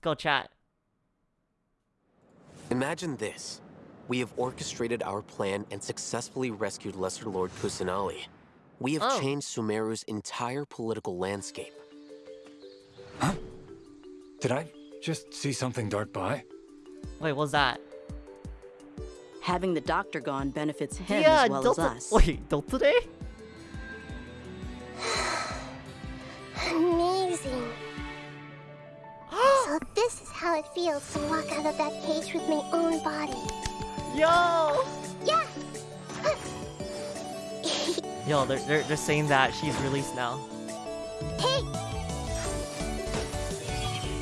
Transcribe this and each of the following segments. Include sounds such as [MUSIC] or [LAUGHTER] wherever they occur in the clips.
go chat. Imagine this. We have orchestrated our plan and successfully rescued Lesser Lord Kusanali. We have Oh. changed Sumeru's entire political landscape. Huh? Did I just see something dart by? Wait, what's that? Having the doctor gone benefits him yeah, as well as us. [LAUGHS] Wait, Delta Day? It feels to walk out of that cage with my own body. Yo! Yeah. Yo, they're, they're, they're saying that she's released now. hey,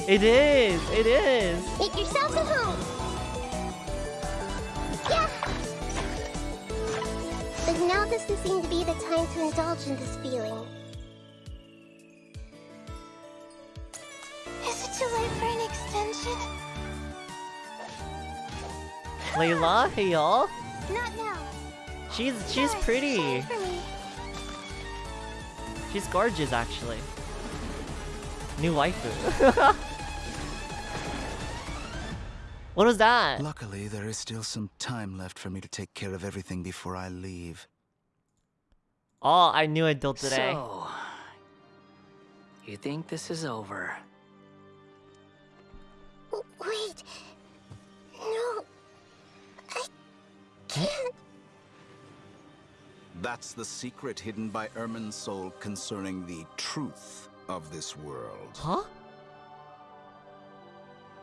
It is! It is! make yourself at home. Yeah. But now doesn't seem to be the time to indulge in this feeling. Layla, hey y'all. Not now. She's she's No, pretty. time for me. She's gorgeous actually. New waifu. [LAUGHS] what was that? Luckily, there is still some time left for me to take care of everything before I leave. Oh, I knew I'd Delta Day. So, you think this is over? Wait. No. I [LAUGHS] can't. That's the secret hidden by Irminsul concerning the truth of this world. Huh?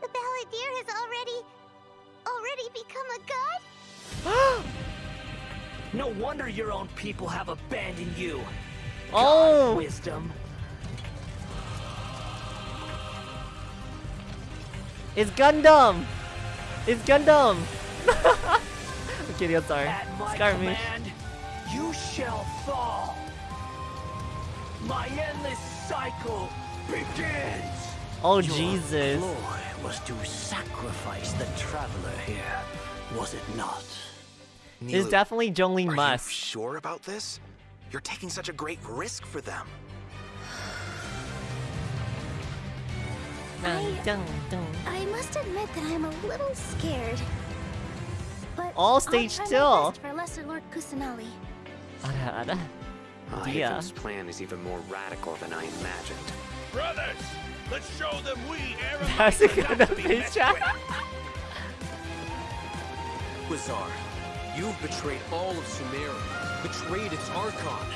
The balladeer has already. already become a god? [GASPS] No wonder your own people have abandoned you. Oh! Wisdom. It's Gundam! It's Gundam! [LAUGHS] I'm kidding, I'm sorry. At my you shall fall. My endless cycle begins. Oh, Your Jesus. ploy was to sacrifice the traveler here, was it not? It's definitely Jolene Are Musk. you sure about this? You're taking such a great risk for them. Dun, dun, dun. I must admit that I'm a little scared. But All stage still. best for Lesser Lord Kusanali. Ada, ada. Ah, Dia. Hitham's plan is even more radical than I imagined. Brothers, let's show them we [LAUGHS] That's a Eremite are good not to be face messed with. Quasar, you've betrayed all of Sumeru, betrayed its Archon.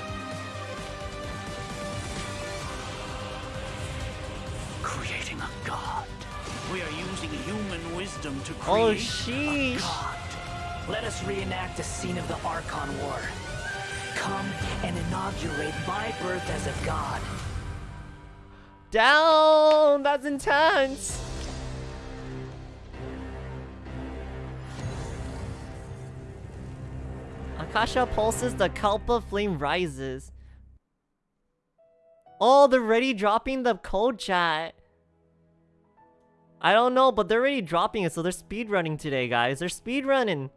Creating a god. We are using human wisdom to create Oh, a sheesh. god. Let us reenact a scene of the Archon War. Come and inaugurate my birth as a god. Down! That's intense! Akasha pulses, the Kalpa flame rises. Oh, they're already dropping the code chat. I don't know, but they're already dropping it, so they're speedrunning today, guys. They're speedrunning.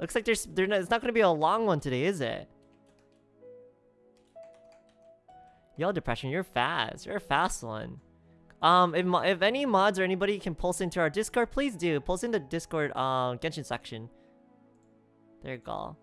Looks like there's, they're not, it's not gonna be a long one today, is it? Yo, depression, you're fast. You're a fast one. Um, if, if any mods or anybody can pulse into our Discord, please do. Pulse in the Discord uh, Genshin section. There you go.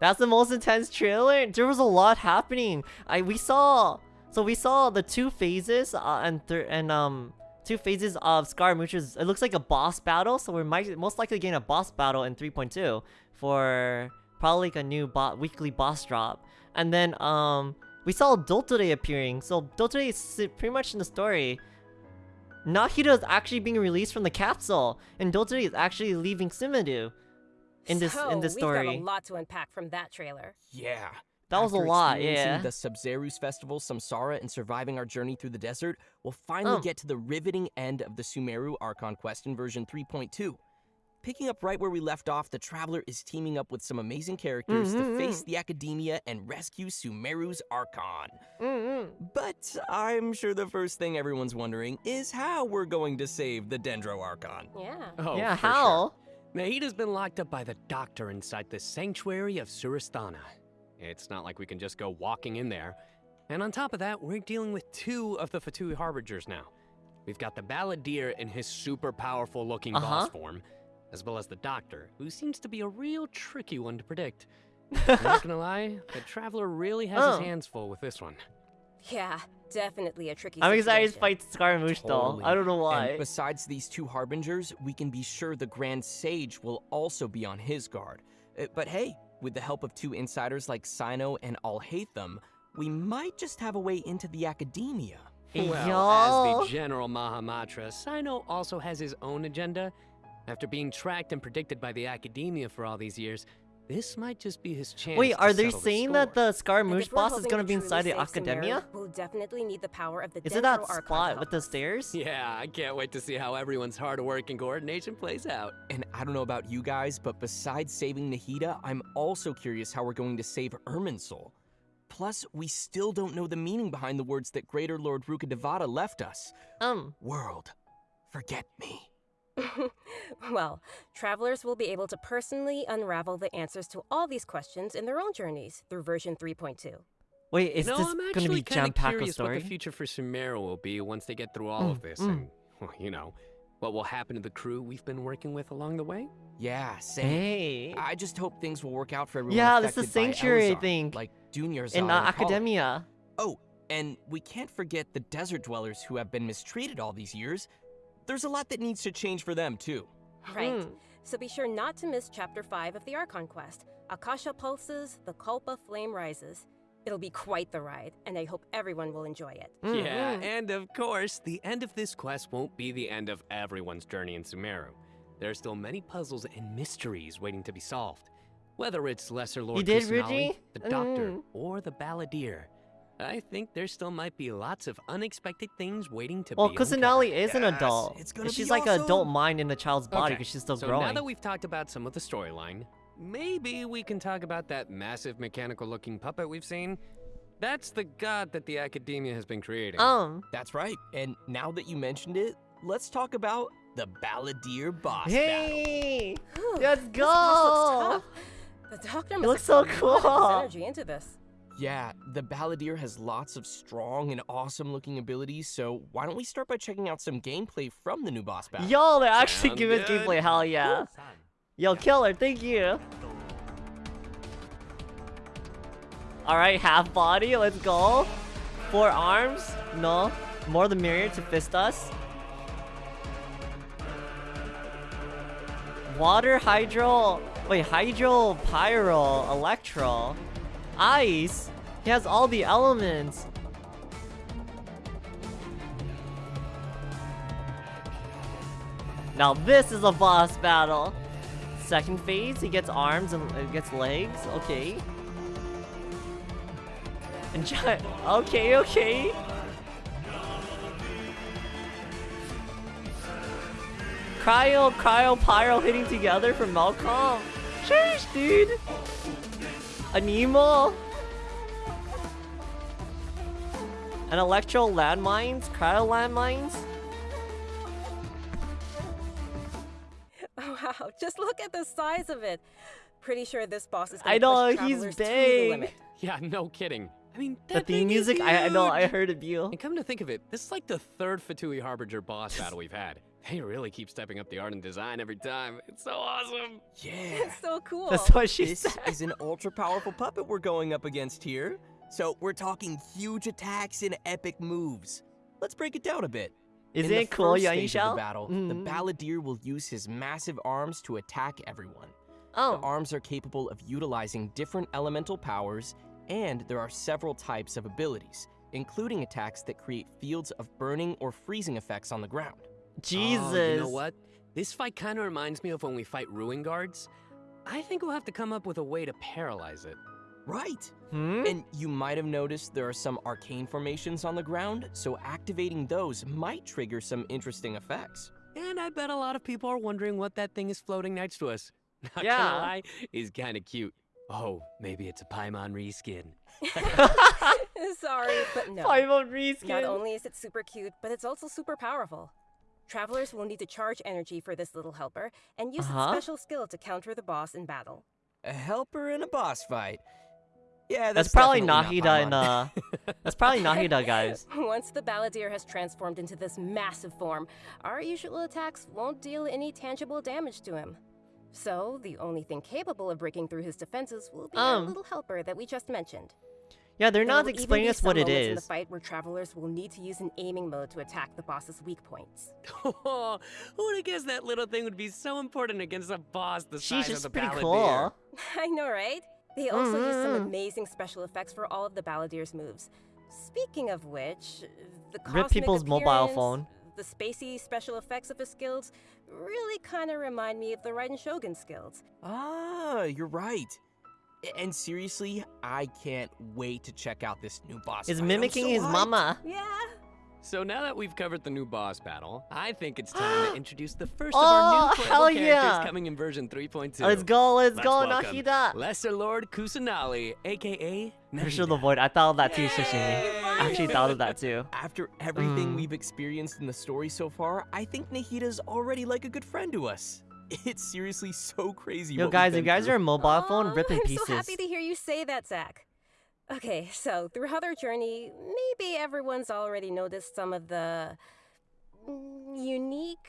That's the most intense trailer. There was a lot happening. I we saw so we saw the two phases uh, and and um two phases of Scaramouche. is- It looks like a boss battle, so we might most likely gain a boss battle in 3.2 for probably like a new bo- weekly boss drop. And then um we saw Dottore appearing. So Dottore is pretty much in the story. Nahida is actually being released from the capsule, and Dottore is actually leaving Simadu in this in this So, story. We've got a lot to unpack from that trailer. Yeah. That was a After lot, experiencing yeah. The Sabzeruz Festival, Samsara, and surviving our journey through the desert, we'll finally Um. get to the riveting end of the Sumeru Archon quest in version 3.2. Picking up right where we left off, the Traveler is teaming up with some amazing characters Mhm, to face the Academia and rescue Sumeru's Archon. Mm-mm. But I'm sure the first thing everyone's wondering is how we're going to save the Dendro Archon. Yeah. Oh, Yeah, how? Sure. Nahida's been locked up by the doctor inside the sanctuary of Surasthana. It's not like we can just go walking in there. And on top of that, we're dealing with two of the Fatui Harbingers now. We've got the Balladeer in his super powerful looking Uh-huh. boss form, as well as the Doctor, who seems to be a real tricky one to predict. [LAUGHS] I'm not gonna lie, the Traveler really has Oh. his hands full with this one. Yeah, definitely a tricky I'm excited to fight Scaramouche though. Totally. I don't know why. And besides these two harbingers, we can be sure the Grand Sage will also be on his guard. Uh, but hey, with the help of two insiders like Cyno and Alhaitham, we might just have a way into the academia. Well, as the General Mahamatra, Cyno also has his own agenda. After being tracked and predicted by the academia for all these years, this might just be his chance. Wait, are they settle the saying that the Scaramouche if boss is gonna be inside the save academia? We'll definitely need the power of the Is it that Dendro spot help with the stairs? Yeah, I can't wait to see how everyone's hard work and coordination plays out. And I don't know about you guys, but besides saving Nahida, I'm also curious how we're going to save Irminsul. Plus, we still don't know the meaning behind the words that Greater Lord Rukkhadevata left us. Um, World, forget me. [LAUGHS] well, travelers will be able to personally unravel the answers to all these questions in their own journeys through version 3.2. wait, is no, this I'm gonna actually be kinda jam packed with curious what story? the future for Sumeru will be once they get through all Mm, of this, mm. and well, [LAUGHS] you know, what will happen to the crew we've been working with along the way. Yeah, same. Hey. I just hope things will work out for everyone. Yeah, this is affected by Sanctuary, I Elzar, think. Like Junior's In uh, academia. Oh, and we can't forget the desert dwellers who have been mistreated all these years. There's a lot that needs to change for them, too. Right. Hmm. So be sure not to miss Chapter 5 of the Archon Quest Akasha Pulses, the Kalpa Flame Rises. It'll be quite the ride, and I hope everyone will enjoy it. Mm, Yeah, mm. and of course, the end of this quest won't be the end of everyone's journey in Sumeru. There are still many puzzles and mysteries waiting to be solved. Whether it's Lesser Lord did, Kusanali, Ryuji? the Doctor, Mm. or the Balladeer. I think there still might be lots of unexpected things waiting to Well, be Kusanali uncovered. is an Yes, adult. it's gonna She's be like an adult mind in a child's body Okay, because she's still so growing. now that we've talked about some of the storyline, maybe we can talk about that massive mechanical-looking puppet we've seen. That's the god that the academia has been creating. um, That's right. And now that you mentioned it, let's talk about the Balladeer boss battle. hey, Whew, let's this go. boss looks tough. The doctor must looks so put a lot of cool. energy into this. Yeah, the Balladeer has lots of strong and awesome looking abilities, so why don't we start by checking out some gameplay from the new boss battle? Yo, they're actually Sound give us good? gameplay. Hell yeah. Yo, killer, thank you. All right, half body, let's go. Four arms, no, more the mirror to fist us. Water, hydro, wait, hydro, pyro, electro, ice. He has all the elements. Now this is a boss battle. Second phase, he gets arms and uh, gets legs. Okay. And [LAUGHS] okay, okay. Cryo, cryo, pyro hitting together from Malcolm. Sheesh, dude. Anemo. An electro landmines, cryo landmines. [LAUGHS] Wow, just look at the size of it. Pretty sure this boss is I gonna know, push he's travelers big. Yeah, no kidding. I mean, The theme thing is music, I, I know, I heard it, Beal. And come to think of it, this is like the third Fatui Harbinger boss [LAUGHS] battle we've had. They really keep stepping up the art and design every time. It's so awesome. Yeah. It's so cool. That's what she this said. is an ultra powerful puppet we're going up against here. So we're talking huge attacks and epic moves. Let's break it down a bit. Is In the it cool, first Yang stage of Yishao? the battle, Mm. the Balladeer will use his massive arms to attack everyone. Oh. The arms are capable of utilizing different elemental powers, and there are several types of abilities, including attacks that create fields of burning or freezing effects on the ground. Jesus. Oh, you know what? This fight kind of reminds me of when we fight Ruin Guards. I think we'll have to come up with a way to paralyze it. Right. Hmm? And you might have noticed there are some arcane formations on the ground, so activating those might trigger some interesting effects. And I bet a lot of people are wondering what that thing is floating next to us. [LAUGHS] Not Yeah. gonna lie, is kind of cute. Oh, maybe it's a Paimon reskin. [LAUGHS] [LAUGHS] Sorry, but no. Paimon reskin. Not reskin. only is it super cute, but it's also super powerful. Travelers will need to charge energy for this little helper and use Uh-huh. its special skill to counter the boss in battle. A helper in a boss fight. Yeah, That's, that's probably definitely not Nahida in uh. That's probably [LAUGHS] Nahida, guys. [LAUGHS] Once the Balladeer has transformed into this massive form, our usual attacks won't deal any tangible damage to him. So, the only thing capable of breaking through his defenses will be our Um. little helper that we just mentioned. Yeah, they're There not will even explaining be us some what it moments in the fight where travelers will need to use an aiming mode to attack the boss's weak points. [LAUGHS] Oh, who would have guessed that little thing would be so important against a boss the She's size of just the pretty cool. [LAUGHS] I know, right? They also use some Mhm. amazing special effects for all of the Balladeer's moves. Speaking of which, the Rip people's mobile phone. The spacey special effects of his skills really kind of remind me of the Raiden Shogun skills. Ah, you're right. A- And seriously, I can't wait to check out this new boss. Is mimicking so his hyped. mama. Yeah. So now that we've covered the new boss battle, I think it's time to [GASPS] introduce the first Oh, of our new hell playable characters yeah. coming in version 3.2. Let's go, let's go, welcome Nahida. Lesser Lord Kusanali, aka Crucial the Void. I thought of that too, Sashimi. I actually thought of that too. After everything Mm. we've experienced in the story so far, I think Nahida's already like a good friend to us. [LAUGHS] It's seriously so crazy. Yo, guys, you guys through. are a mobile phone Aw, ripping I'm pieces. so happy to hear you say that, Zach. Okay, so throughout our journey, maybe everyone's already noticed some of the unique,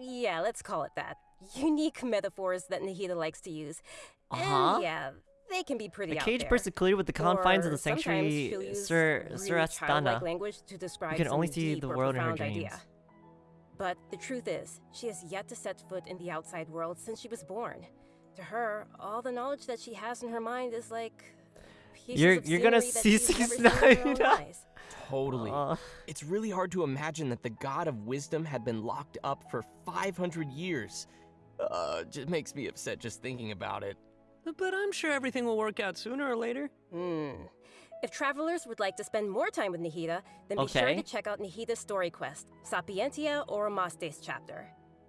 yeah, let's call it that, unique metaphors that Nahida likes to use. Uh-huh. And yeah, they can be pretty The out cage there. burst with the confines of the sanctuary she'll use Sur really Surasthana. childlike language to describe can only see the world in her dreams. idea. But the truth is, she has yet to set foot in the outside world since she was born. To her, all the knowledge that she has in her mind is like You're- you're gonna see she's never seen with her own 69. eyes. Totally. Uh. It's really hard to imagine that the god of wisdom had been locked up for 500 years. Uh, just makes me upset just thinking about it. But I'm sure everything will work out sooner or later. Hmm. If travelers would like to spend more time with Nahida, then be sure to check out Nahida's story quest, Sapientia Oromasdis chapter.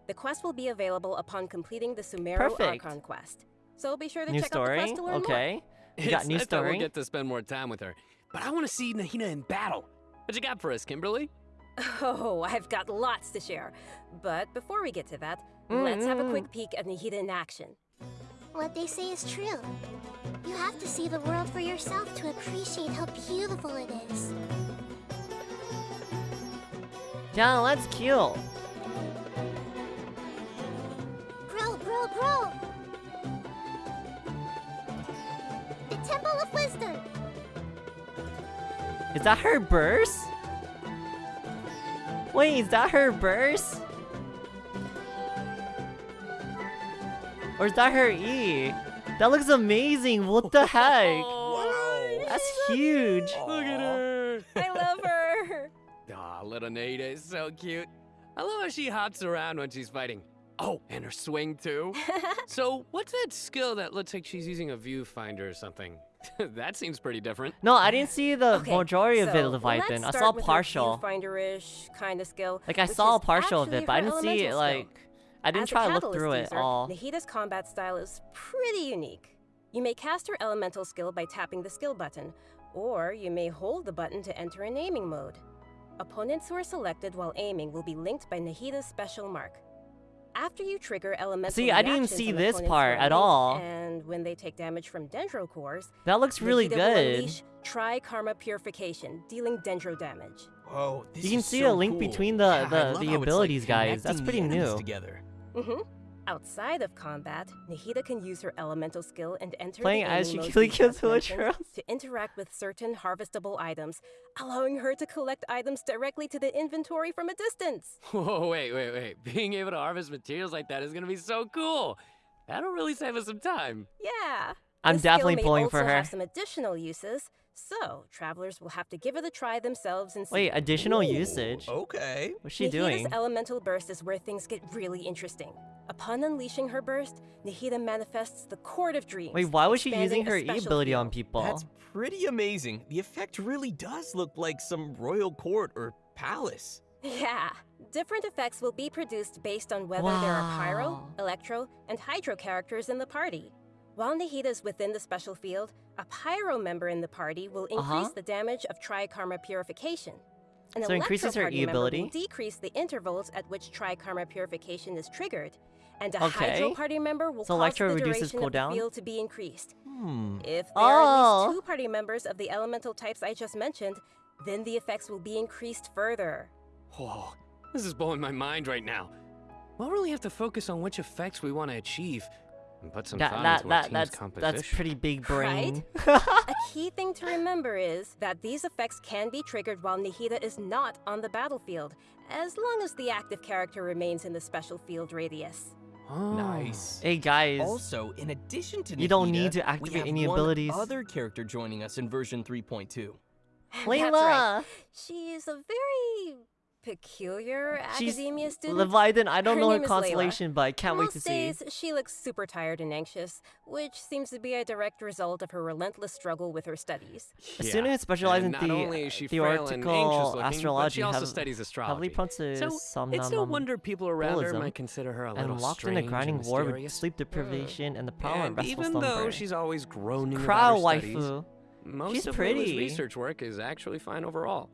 The quest will be available upon completing the Sumeru Perfect. Archon quest. So be sure to New check out the quest to learn Okay. You got new nice that story? We'll get to spend more time with her. But I want to see Nahida in battle. What you got for us, Kimberly? [LAUGHS] Oh, I've got lots to share. But before we get to that, let's have a Mm-hmm. quick peek at Nahida in action. What they say is true. You have to see the world for yourself to appreciate how beautiful it is. Yeah, that's cute. Bro, bro, bro! The Temple of Wisdom! Is that her burst? Wait, is that her burst? Or is that her E? That looks amazing. What the heck? [LAUGHS] That's huge. Look at her. I love her. Aw, little Nahida is so cute. I love how she hops around when she's fighting. Oh, and her swing too. [LAUGHS] so, what's that skill that looks like she's using a viewfinder or something? [LAUGHS] that seems pretty different. No, I didn't see the Okay, majority of it, so Leviathan. I saw with partial. Viewfinder-ish kind of skill. Like I saw a partial of it, but I didn't see it like. skill. I didn't As a try to look Catalyst through it user, all. Nahida's combat style is pretty unique. You may cast her elemental skill by tapping the skill button, or you may hold the button to enter an aiming mode. Opponents who are selected while aiming will be linked by Nahida's special mark. After you trigger elemental See, I didn't see this part at all. And when they take damage from dendro cores, That looks really Nahida good. unleash Tri Karma Purification, dealing dendro damage. Whoa, this You can is see so a link cool. between the the, love the how it's, like, abilities, guys. That's pretty new. Together. Mm-hmm. Outside of combat, Nahida can use her elemental skill and enter Playing the as aiming mode Shikili we just Kazula mentioned Churros. to interact with certain harvestable items, allowing her to collect items directly to the inventory from a distance. [LAUGHS] Whoa, wait, wait, wait. [LAUGHS] Being able to harvest materials like that is gonna be so cool. That'll really save us some time. Yeah. I'm definitely may pulling for her. Have some additional uses, so travelers will have to give it a try themselves and see. Wait, additional usage? Okay. What's she Nahida's doing? elemental burst is where things get really interesting. Upon unleashing her burst, Nahida manifests the Court of Dreams. Wait, why was she using her E ability on people? That's pretty amazing. The effect really does look like some royal court or palace. Yeah. Different effects will be produced based on whether there are Pyro, Electro, and Hydro characters in the party. While Nahida is within the special field, a Pyro member in the party will increase Uh-huh. the damage of Tri Karma Purification. An So increases her Electro E Party member ability? will decrease the intervals at which Tri-Karma purification is triggered, and a Okay. Hydro Party member will So cause the reduces duration of cooldown? the field to be increased. Hmm. If there are at Oh. least two party members of the elemental types I just mentioned, then the effects will be increased further. Whoa, this is blowing my mind right now. We'll really have to focus on which effects we want to achieve and put some That thought that into our that team's that's composition. that's pretty big brain. [LAUGHS] [LAUGHS] a key thing to remember is that these effects can be triggered while Nahida is not on the battlefield, as long as the active character remains in the special field radius. Oh. Nice. Hey guys. Also, in addition to You don't need to we activate have any one abilities. other character joining us in version 3.2. That's Layla. right. She's a very peculiar She's academia student. Leviathan. I don't Her know her name is Layla. constellation, but I can't wait Most to see. days, she looks super tired and anxious, which seems to be a direct result of her relentless struggle with her studies. A student who specializes in not the only is she frail and theoretical anxious-looking, but astrology she also have- studies heavily astrology. prone to So it's no wonder people around her might consider her a little and locked in a grinding and war with sleep deprivation and the problem And of restful even slumber. though she's always groaning Crowd about her studies, waifu. most She's of Layla's pretty. research work is actually fine overall.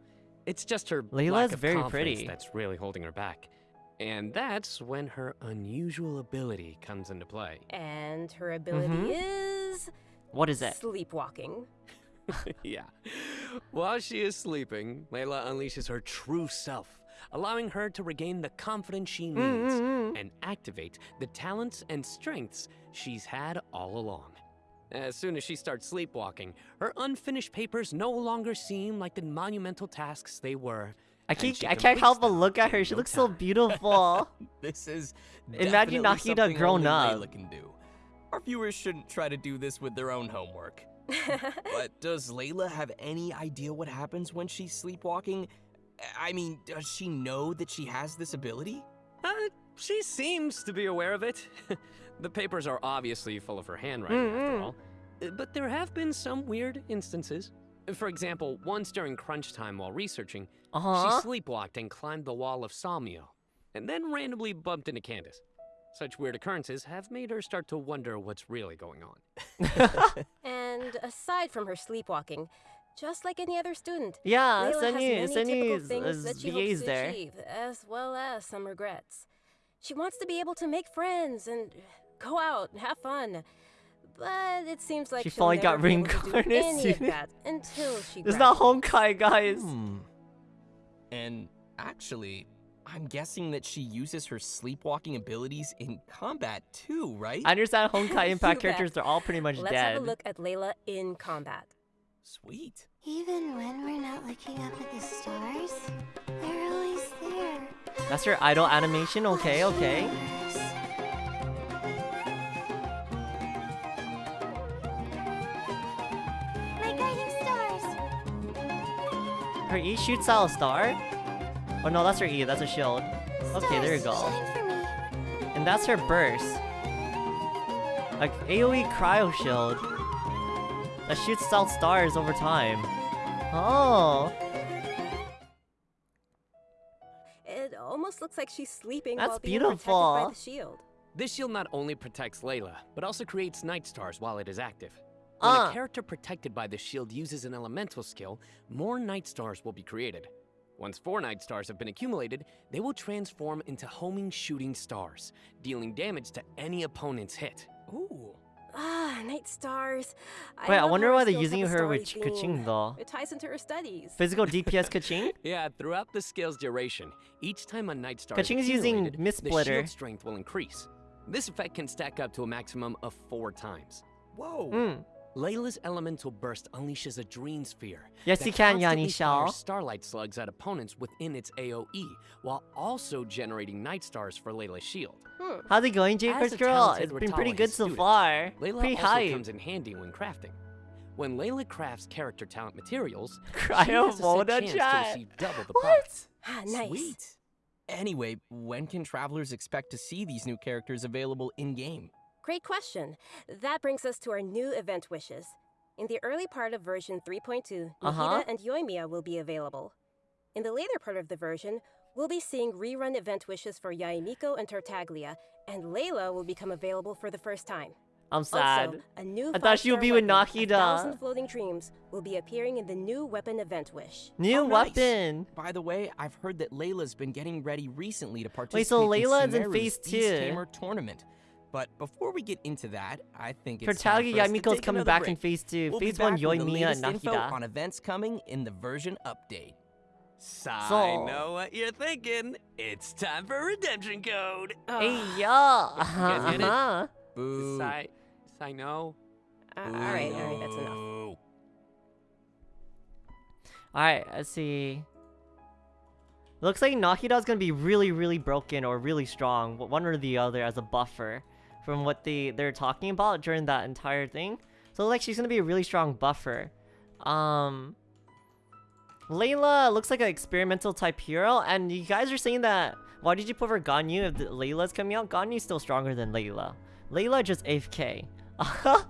It's just her Layla's lack of very confidence pretty. that's really holding her back. And that's when her unusual ability comes into play. And her ability Mhm. is. What is it? Sleepwalking. [LAUGHS] yeah. While she is sleeping, Layla unleashes her true self, allowing her to regain the confidence she mm, needs Mm-mm-mm. and activate the talents and strengths she's had all along. As soon as she starts sleepwalking, her unfinished papers no longer seem like the monumental tasks they were. I can't. I can't help but look at her. She no looks so [LAUGHS] beautiful. [LAUGHS] This is Imagine definitely Nahida something grown up. Layla can do. Our viewers shouldn't try to do this with their own homework. [LAUGHS] but does Layla have any idea what happens when she's sleepwalking? I mean, does she know that she has this ability? Uh, she seems to be aware of it. The papers are obviously full of her handwriting, after Mm-mm. all. Uh, But there have been some weird instances. For example, once during crunch time while researching, Uh-huh. she sleepwalked and climbed the wall of Salmio, and then randomly bumped into Candace. Such weird occurrences have made her start to wonder what's really going on. [LAUGHS] And aside from her sleepwalking, just like any other student, Yeah, Layla Sunny- has many Sunny's- typical things uh, that she VA's hopes to there. achieve, as well as some regrets. She wants to be able to make friends and go out and have fun. But it seems like She she'll finally never got be able reincarnated any of that until she It's not graduates. Honkai, guys. Hmm. And actually, I'm guessing that she uses her sleepwalking abilities in combat too, right? I understand [LAUGHS] Honkai You Impact characters. They're all pretty much Let's dead. have a look at Layla in combat. Sweet. Even when we're not looking up at the stars, they're always there. That's her idol animation. Okay, okay. Her E shoots out a star. Oh no, that's her E. That's a shield. Okay, there you go. Shine for me. And that's her burst. Like AoE cryo shield. That shoots out stars over time. Oh. It almost looks like she's sleeping That's while being protected by beautiful. the shield. This shield not only protects Layla, but also creates night stars while it is active. When Ah. a character protected by the shield uses an elemental skill, more night stars will be created. Once four night stars have been accumulated, they will transform into homing shooting stars, dealing damage to any opponent's hit. Ooh. Ah, night stars. Wait, I wonder why they're using her with theme. Kaching though. It ties into her studies. Physical [LAUGHS] DPS Kaching? Yeah, throughout the skill's duration, each time a night star Kaching is is using accumulated, Mist the shield strength will increase. This effect can stack up to a maximum of four times. Whoa. Mm. Layla's elemental burst unleashes a dream sphere. Yes, that you can, constantly Yanni Shao. fires starlight slugs at opponents within its AoE, while also generating night stars for Layla's shield. Hmm. How's it going, Jakers girl? talented It's been pretty Ratalis good so student, far. Layla Pretty also hype. comes in handy when crafting. When Layla crafts character talent materials, [LAUGHS] she Cryo has a Moda set chance to receive double the What? buff. Ah, nice. Sweet. Anyway, when can travelers expect to see these new characters available in game? Great question. That brings us to our new event wishes. In the early part of version 3.2, Uh-huh. And Yoimiya will be available. In the later part of the version, we'll be seeing rerun event wishes for Yae Miko and Tartaglia, and Layla will become available for the first time. I'm sad. Also, a new I thought she would be with weapon, A Nahida. thousand floating dreams will be appearing in the new weapon event wish. New Oh, nice. weapon. By the way, I've heard that Layla's been getting ready recently to participate so in Layla is in Sumeru's phase two. Tamer tournament. But before we get into that, I think For it's time Tagi for us to Yae Miko's coming another back in phase two. We'll phase one, back Yoi, with the Mia, latest and info Nahida. on events coming in the version update. So, So- I know what you're thinking. It's time for redemption code. Hey, Ugh. yeah. You guys get it? Uh-huh. Boo. Sai, Sai, no. Uh, all right, all right, that's enough. Boo. Alright, let's see. Looks like Nahida's gonna be really, really broken or really strong, one or the other as a buffer from what they, they're talking about during that entire thing. So like she's gonna be a really strong buffer. Um Layla looks like an experimental type hero, and you guys are saying that why did you put for Ganyu if Layla's coming out? Ganyu's still stronger than Layla. Layla just AFK. [LAUGHS]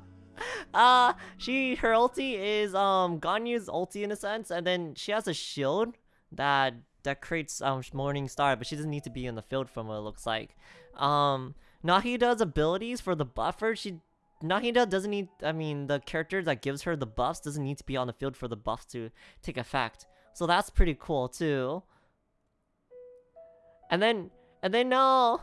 uh she her ulti is um Ganyu's ulti in a sense, and then she has a shield that that creates um Morning Star, but she doesn't need to be in the field from what it looks like. Um Nahida's abilities for the buffer, she Nahida doesn't need I mean the character that gives her the buffs doesn't need to be on the field for the buffs to take effect. So that's pretty cool too. And then and then now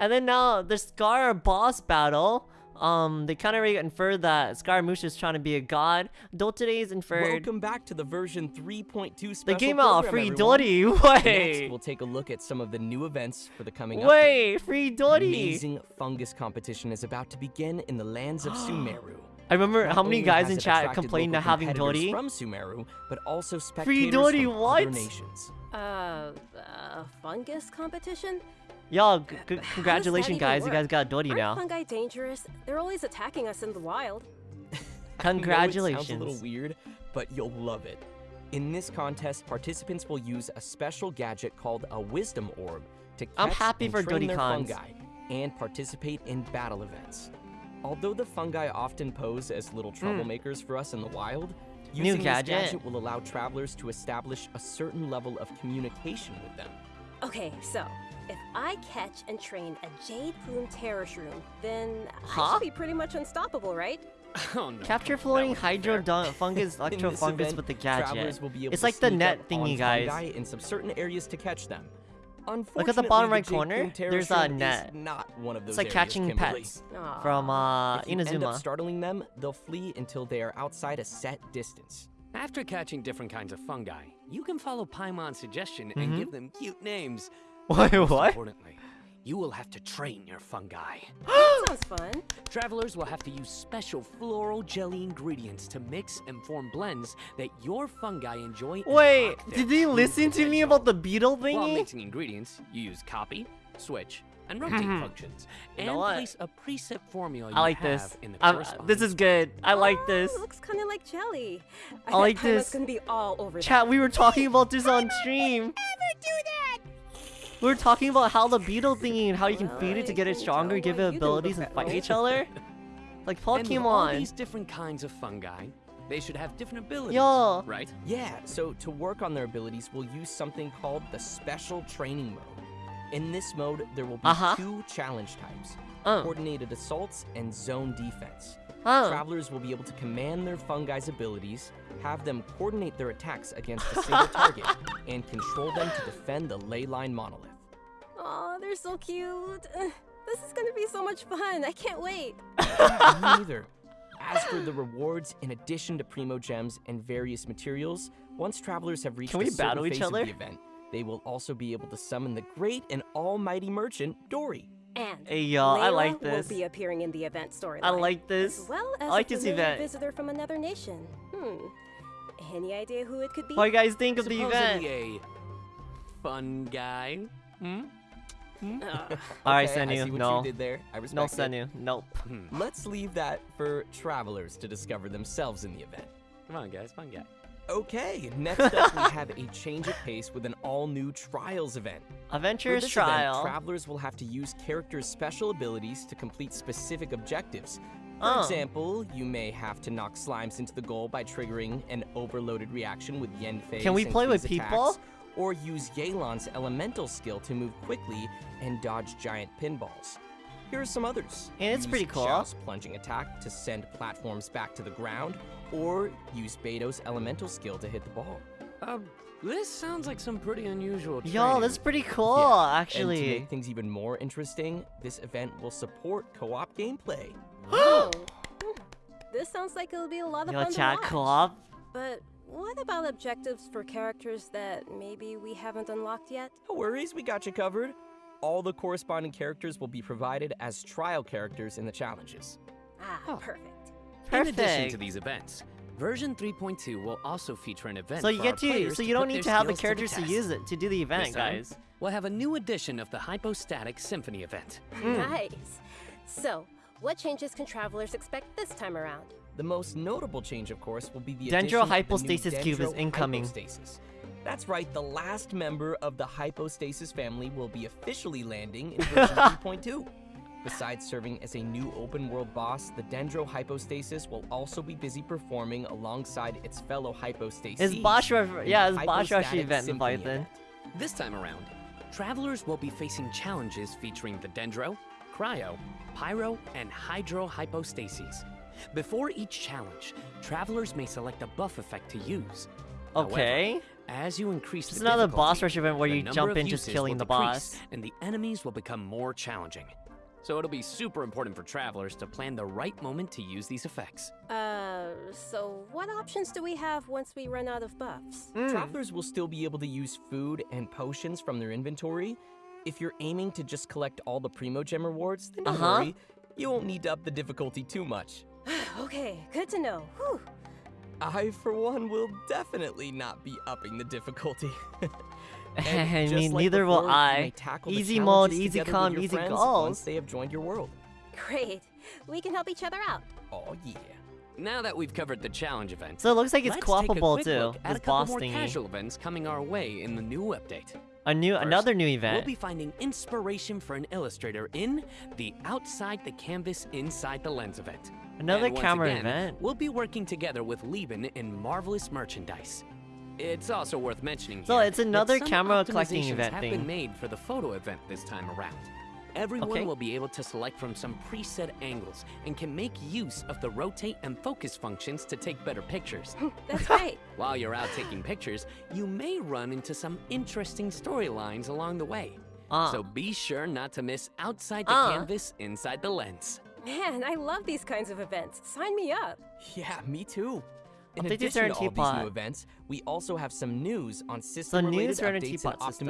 and then now the Scar boss battle. Um, they kind of already inferred that Scaramouche is trying to be a god. Dottore's inferred. Welcome back to the version 3.2 special They gave out a free everyone. Dottie. [LAUGHS] Next, we'll take a look at some of the new events for the coming update. wait, free Dottie. Amazing fungus competition is about to begin in the lands of [GASPS] Sumeru. I remember Not how many guys in chat complained to having competitors Dottie. from Sumeru, but also spectators Free Dottie, from what? other nations. Uh, uh, fungus competition? Y'all, c- c- that congratulations, even guys! You guys got Dottie Aren't now. fungi dangerous? They're always attacking us in the wild. [LAUGHS] [LAUGHS] I know it sounds a little weird, but you'll love it. In this contest, participants will use a special gadget called a Wisdom Orb to catch I'm happy and for train their Dodicons. fungi and participate in battle events. Although the fungi often pose as little troublemakers for us in the wild, Hmm. New using gadget. this gadget will allow travelers to establish a certain level of communication with them. Okay, so if I catch and train a Jade Plume Terror Shroom, then I Huh? should be pretty much unstoppable, right? [LAUGHS] Oh no. Capture floating wasn't hydro fungus, [LAUGHS] In electro fungus event, with the travelers gadget. will be able It's to like the net up thingy, guys. in some certain areas to catch them. Look at the bottom right the corner. There's a net. Not one of those It's like catching Kimberly. pets Aw. from uh, If you end up startling them, they'll flee until they are outside a set distance. After catching different kinds of fungi, you can follow Paimon's suggestion Mhm. and give them cute names. Wait, Most importantly, you will have to train your fungi. [GASPS] that sounds fun. Travelers will have to use special floral jelly ingredients to mix and form blends that your fungi enjoy. Wait, did they true listen to me about the beetle thingy? While mixing ingredients, you use copy, switch, and rotate [LAUGHS] functions, You and know place a preset formula you I like have this. in the I'm- corresponding uh, this is good. I like Oh, this. Looks kind of like jelly. I bet like Paimon's this. gonna be all over Chat, that. we were talking about this [LAUGHS] on stream. Never do that! We were talking about how the beetle thingy and how you can Well, feed it to get it stronger, give it abilities, and fight each other. Like And with all these different kinds of fungi, they should have different abilities, Yo. right? Yeah, so to work on their abilities, we'll use something called the Special Training Mode. In this mode, there will be Uh-huh. two challenge types Uh. coordinated assaults and zone defense. Huh. Travelers will be able to command their fungi's abilities, have them coordinate their attacks against a single [LAUGHS] target, and control them to defend the ley line monolith. Aw, they're so cute. This is gonna be so much fun. I can't wait. [LAUGHS] Me neither. As for the rewards, in addition to Primo Gems and various materials, once travelers have reached Can we a battle each phase other? of the event, they will also be able to summon the great and almighty merchant, Dori. And Hey, y'all, I like this. will be appearing in the event storyline. I like this. As well as I like a this familiar event. visitor from another nation. Hmm. Any idea who it could be? What do you guys think of the event? Supposedly a fun guy. Hmm? [LAUGHS] Ugh. Alright, Okay, I see Senu, what no. You did there. I No, respect it. Nope. Hmm. Let's leave that for travelers to discover themselves in the event. Come on, guys, fun guy. Okay, next up we have a change of pace with an all-new Trials event. For Adventurous this event, Trial. travelers will have to use characters' special abilities to complete specific objectives. For Oh. example, you may have to knock slimes into the goal by triggering an overloaded reaction with Yanfei's Can we play with Kui's people? attacks, or use Yelan's elemental skill to move quickly and dodge giant pinballs. Here are some others. And it's use pretty cool. Xiao's plunging attack to send platforms back to the ground, or use Beto's elemental skill to hit the ball. Um, this sounds like some pretty unusual Yo, training. that's pretty cool, Yeah, actually. And to make things even more interesting, this event will support co-op gameplay. [GASPS] Oh. [GASPS] This sounds like it'll be a lot of Yo, fun chat to watch. co-op. But what about objectives for characters that maybe we haven't unlocked yet? No worries, we got you covered. All the corresponding characters will be provided as trial characters in the challenges. Ah, perfect. Perfect. In addition to these events, version 3.2 will also feature an event So you for get our to, so you don't need to have the characters to, test. use it to do the event, This time, guys. We'll have a new edition of the Hypostatic Symphony event. Hmm. Nice. So, what changes can travelers expect this time around? The most notable change, of course, will be the Dendro addition of the new hypostasis cube is incoming. hypostasis. That's right, the last member of the hypostasis family will be officially landing in [LAUGHS] version 3.2. Besides serving as a new open world boss, the Dendro hypostasis will also be busy performing alongside its fellow Hypostasis. Is Bosch refer- yeah, is Bosch Hypostatic event Symphony invite then? event. This time around, travelers will be facing challenges featuring the Dendro, Cryo, Pyro, and Hydro hypostases. Before each challenge, travelers may select a buff effect to use. However, Okay. as you increase Just the another difficulty, boss rush event where you jump of in just killing the boss. and the enemies will become more challenging. So it'll be super important for travelers to plan the right moment to use these effects. Uh, so what options do we have once we run out of buffs? Hmm. Travelers will still be able to use food and potions from their inventory. If you're aiming to just collect all the Primo Gem rewards, then don't Uh-huh. worry. You won't need to up the difficulty too much. [SIGHS] okay, good to know. Whew. I, for one, will definitely not be upping the difficulty. [LAUGHS] I And just mean, like neither will before, you I. tackle Easy mode, easy together with come, easy friends goals. Once they have joined your world. Great. We can help each other out. Oh yeah. Now that we've covered the challenge event, So it looks like it's let's take a co-opable quick too, look At this a couple boss more thingy. casual events coming our way in the new update. A new, First, another new event. We'll be finding inspiration for an illustrator in the Outside the Canvas Inside the Lens event. Another And once camera again, event. We'll be working together with Liben in Marvelous Merchandise. It's also worth mentioning So here it's that another some camera collecting optimizations event have thing. been made for the photo event this time around. Everyone Okay. will be able to select from some preset angles and can make use of the rotate and focus functions to take better pictures. [GASPS] That's great. [LAUGHS] While you're out taking pictures, you may run into some interesting storylines along the way. Ah. So be sure not to miss outside the Ah. canvas, inside the lens. Man, I love these kinds of events. Sign me up. Yeah, me too. In I'll the addition to all Serenity these new events, we also have some news on system-related updates and Pot system.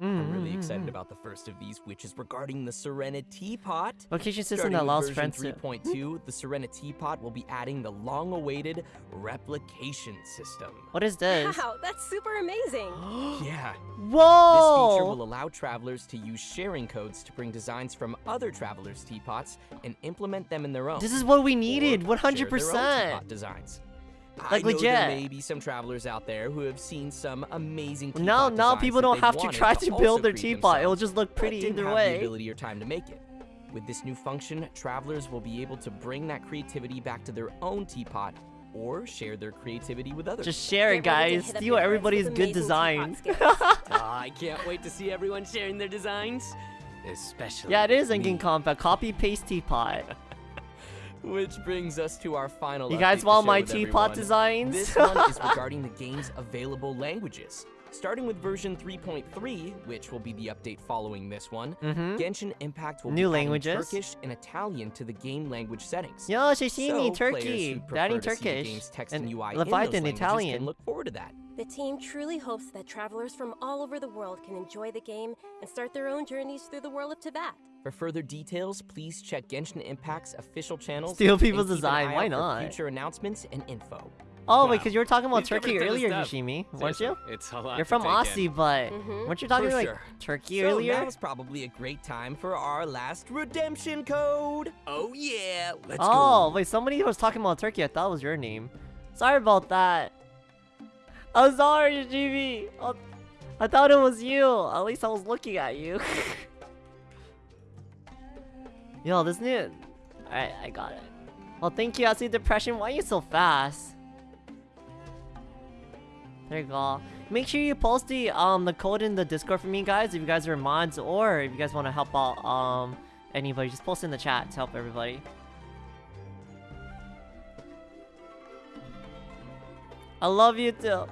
Optimizations. I'm really Mm, excited mm. about the first of these, which is regarding the Serenity Pot. Location system that allows version friends to- 3.2, the Serenity Pot will be adding the long-awaited replication system. What is this? Wow, that's super amazing. [GASPS] yeah. Whoa! This feature will allow travelers to use sharing codes to bring designs from other travelers' teapots and implement them in their own. This is what we needed, or share their own 100%. designs. Like, I know there legit. may be some travelers out there who have seen some amazing teapot Now, now people don't they've to try to also build their teapot. It'll just look pretty didn't either have way. The ability or time to make it. With this new function, travelers will be able to bring that creativity back to their own teapot or share their creativity with others. Just share it, Get ready to guys. hit up Steal everybody's good amazing design. teapot. [LAUGHS] Ah, I can't wait to see everyone sharing their designs. Especially. yeah, it is me. Engine Compact. Copy paste teapot. Which brings us to our final. You guys want my teapot everyone. designs? This one is [LAUGHS] regarding the game's available languages. Starting with version 3.3, which will be the update following this one, Mhm. Genshin Impact will New be languages. Turkish and Italian to the game language settings. Yo, Shishimi, so Turkey. Players who prefer to see the Turkish. game's text And and, UI in Leviathan, those languages Italian. Can look forward to that. The team truly hopes that travelers from all over the world can enjoy the game and start their own journeys through the world of Teyvat. For further details, please check Genshin Impact's official channels. Steal and people's design, why not? Future announcements and info. Oh, Wow. wait, because you were talking about We've Turkey a ton of earlier, stuff. Yoshimi, weren't you? It's a lot You're from Aussie, in. but Mhm. weren't you talking For like sure. Turkey so earlier? now's probably a great time for our last redemption code. Oh yeah, let's oh, go. wait, somebody was talking about Turkey. I thought it was your name. Sorry about that. I'm sorry, Yoshimi. Oh, I thought it was you. At least I was looking at you. [LAUGHS] Yo, this new. Alright, I got it. Well, thank you, Acid Depression. Why are you so fast? There you go. Make sure you post the um the code in the Discord for me, guys. If you guys are mods or if you guys want to help out um anybody, just post in the chat to help everybody. I love you too.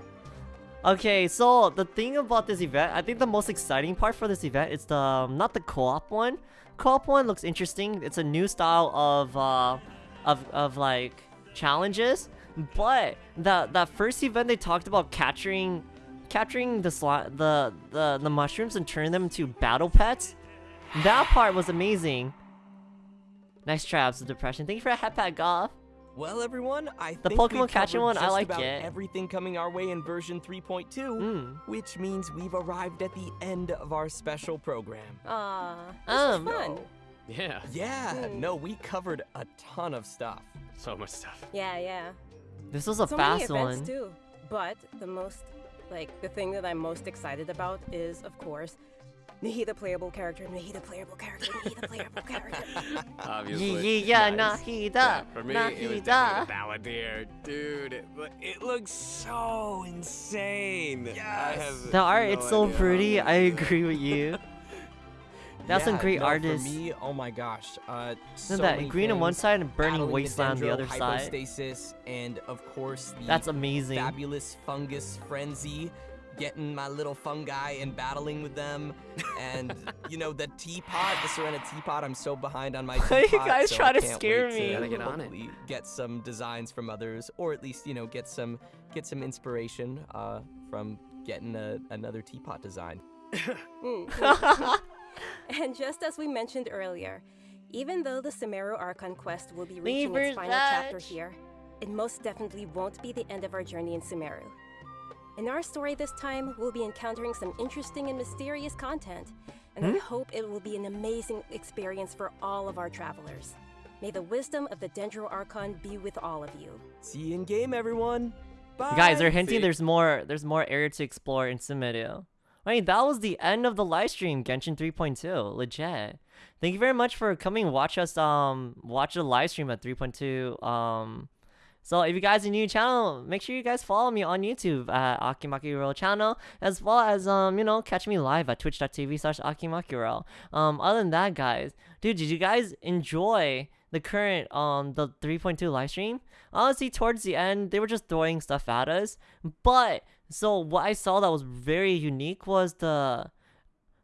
Okay, so the thing about this event, I think the most exciting part for this event is the um, not the co-op one. Co-op one looks interesting. It's a new style of uh, of of like challenges, but that that first event they talked about capturing capturing the sli the the the mushrooms and turning them into battle pets. That part was amazing. Nice traps of depression. Thank you for a hat pack, Goth. Well, everyone, I The think Pokemon we've catching covered one, I just like about it. Everything coming our way in version 3.2, Mm. which means we've arrived at the end of our special program. Aw, this Um, was fun. Yeah. Yeah, Hmm. no, we covered a ton of stuff. So much stuff. Yeah, yeah. This was a so fast many events one. too. But the most, like, the thing that I'm most excited about is, of course, Nahida playable character, Nahida playable character, Nahida playable character. [LAUGHS] Obviously. Yeah, yeah, Nice. Nahida, Yeah, for me, it was the Balladeer. Dude, it, it looks so insane. I have The art, no it's so pretty. I'm [LAUGHS] I gonna do it. agree with you. [LAUGHS] That's some great no, artists. For me, oh my gosh. Uh, so Isn't that many green on one side and burning battling the wasteland on the other side? hypostasis, and of course the That's amazing. fabulous fungus frenzy. Getting my little fungi and battling with them, and [LAUGHS] you know the teapot, the Serenitea Pot. I'm so behind on my [LAUGHS] teapot. you guys so try I to scare me? To Gotta get on it. Get some designs from others, or at least you know get some get some inspiration uh, from getting a, another teapot design. [LAUGHS] Mm. and just as we mentioned earlier, even though the Sumeru Archon quest will be reaching Leavers its final chapter here, it most definitely won't be the end of our journey in Sumeru. In our story this time, we'll be encountering some interesting and mysterious content, and I Hmm? hope it will be an amazing experience for all of our travelers. May the wisdom of the Dendro Archon be with all of you. See you in game, everyone. Bye. Guys, they're hinting See? there's more there's more area to explore in Sumeru. Wait, that was the end of the live stream, Genshin 3.2. Legit. Thank you very much for coming watch us um watch the live stream at 3.2. Um so if you guys are new to the channel, make sure you guys follow me on YouTube at Akimakiro channel, as well as um, you know, catch me live at twitch.tv slash Akimakiro. Um other than that guys, dude, did you guys enjoy the current um the 3.2 live stream? Honestly, towards the end, they were just throwing stuff at us. But so what I saw that was very unique was the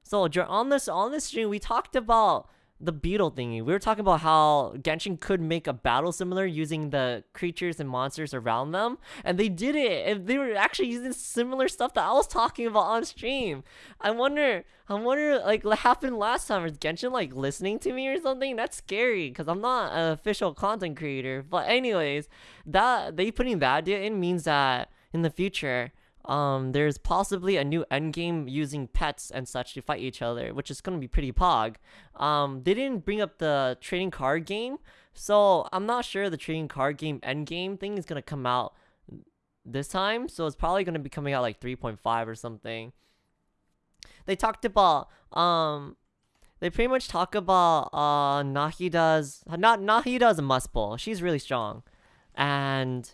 so on this on this stream we talked about the beetle thingy. We were talking about how Genshin could make a battle similar using the creatures and monsters around them, and they did it. And they were actually using similar stuff that I was talking about on stream. I wonder, I wonder, like what happened last time? Is Genshin like listening to me or something? That's scary because I'm not an official content creator. But anyways, that they putting that in means that in the future, um, there's possibly a new endgame using pets and such to fight each other, which is gonna be pretty pog. Um, they didn't bring up the trading card game, so I'm not sure the trading card game endgame thing is gonna come out this time. So it's probably gonna be coming out like 3.5 or something. They talked about um, they pretty much talk about uh Nahida's not Nahida's a must pull. She's really strong, and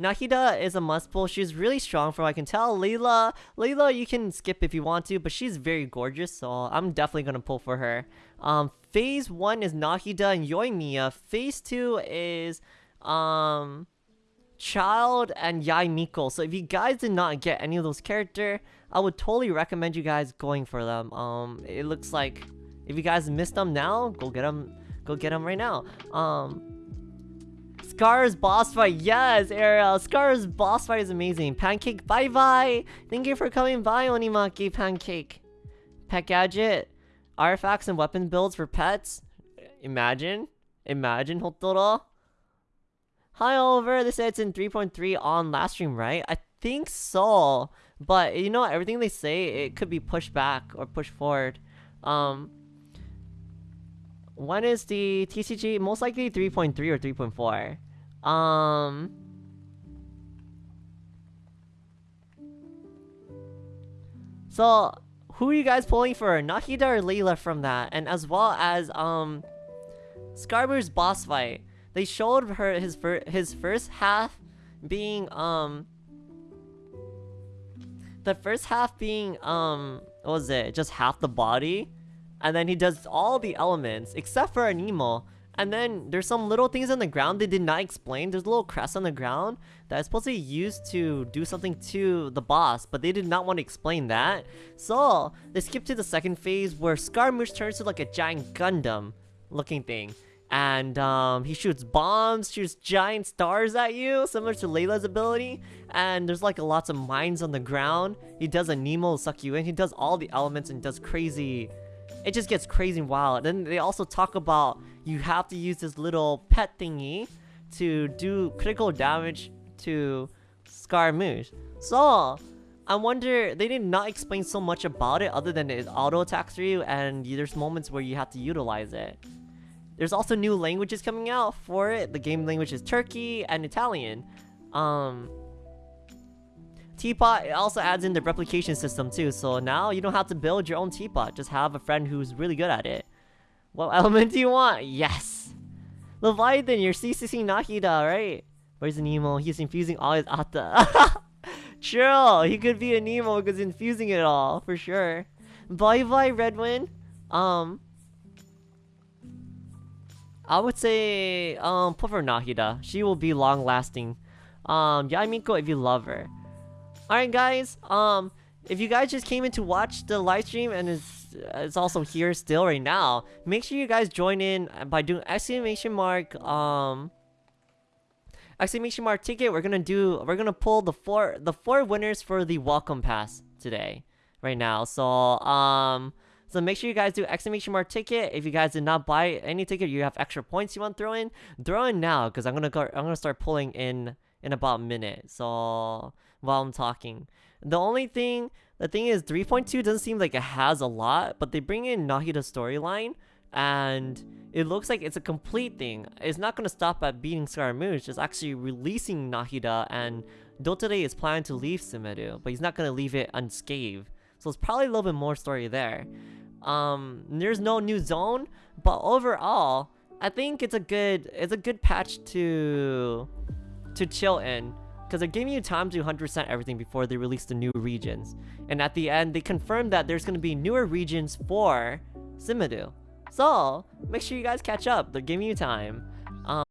Nahida is a must pull. She's really strong from what I can tell. Layla, Layla, you can skip if you want to, but she's very gorgeous, so I'm definitely gonna pull for her. Um, phase one is Nahida and Yoimiya. Phase two is um, Childe and Yae Miko. So if you guys did not get any of those character, I would totally recommend you guys going for them. Um, it looks like if you guys missed them now, go get them. Go get them right now. Um. Scar's boss fight. Yes, Ariel. Scar's boss fight is amazing. Pancake, bye bye. Thank you for coming by, Onimaki Pancake. Pet gadget. Artifacts and weapon builds for pets. Imagine. Imagine, Hotoro. Hi, Oliver. They said it's in 3.3 on last stream, right? I think so. But, you know, everything they say, it could be pushed back or pushed forward. Um, when is the TCG? Most likely 3.3 or 3.4. Um. So, who are you guys pulling for? Nahida or Layla from that? And as well as, um, Scarber's boss fight. They showed her his, his first half being, um, the first half being, um, what was it? Just half the body? and then he does all the elements except for Anemo. And then there's some little things on the ground they did not explain. There's a little crest on the ground that is supposed to be used to do something to the boss, but they did not want to explain that. So they skip to the second phase where Scaramouche turns to like a giant Gundam looking thing. And um, he shoots bombs, shoots giant stars at you, similar to Layla's ability. And there's like lots of mines on the ground. He does Anemo suck you in. He does all the elements and does crazy it just gets crazy and wild. Then they also talk about you have to use this little pet thingy to do critical damage to Scaramouche. So, I wonder, they did not explain so much about it other than it auto attacks for you and there's moments where you have to utilize it. There's also new languages coming out for it. The game language is Turkey and Italian. Um, Teapot also adds in the replication system too, so now you don't have to build your own teapot, just have a friend who's really good at it. What [LAUGHS] element do you want? Yes! Leviathan, you're CCC Nahida, right? Where's Nemo? He's infusing all his Atta. [LAUGHS] Chill! he could be a Nemo because infusing it all, for sure. Bye bye, Redwind. Um, I would say, um, put for Nahida. She will be long lasting. Um, Yae Miko if you love her. Alright guys, um, if you guys just came in to watch the live stream and it's, it's also here still right now, make sure you guys join in by doing exclamation mark, um, exclamation mark ticket. We're gonna do, we're gonna pull the four, the four winners for the welcome pass today, right now. So, um, so make sure you guys do exclamation mark ticket. If you guys did not buy any ticket, you have extra points you want to throw in, throw in now because I'm gonna go, I'm gonna start pulling in in about a minute. So while I'm talking. The only thing, the thing is 3.2 doesn't seem like it has a lot, but they bring in Nahida's storyline and it looks like it's a complete thing. It's not going to stop at beating Scaramouche, it's actually releasing Nahida and Dottore is planning to leave Sumeru, but he's not going to leave it unscathed. So it's probably a little bit more story there. Um, there's no new zone, but overall, I think it's a good it's a good patch to to chill in because they're giving you time to 100% everything before they release the new regions. And at the end, they confirmed that there's going to be newer regions for Sumeru. So, make sure you guys catch up. They're giving you time. Um,